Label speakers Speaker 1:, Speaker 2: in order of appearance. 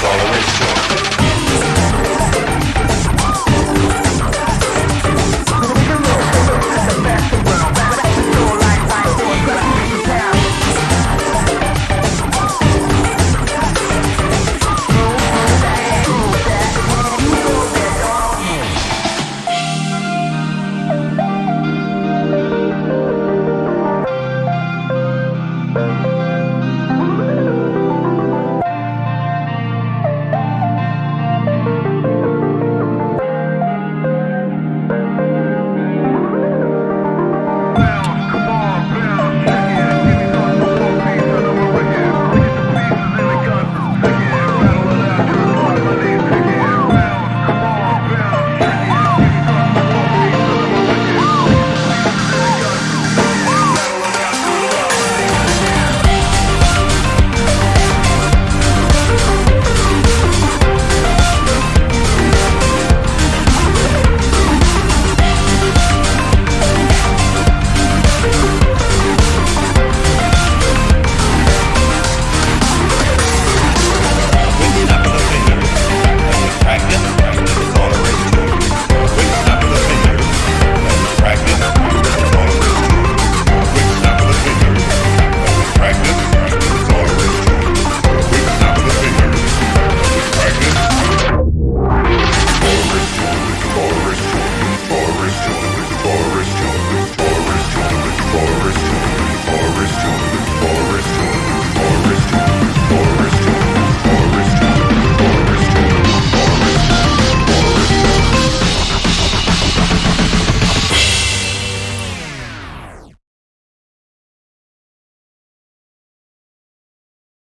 Speaker 1: follow its shore.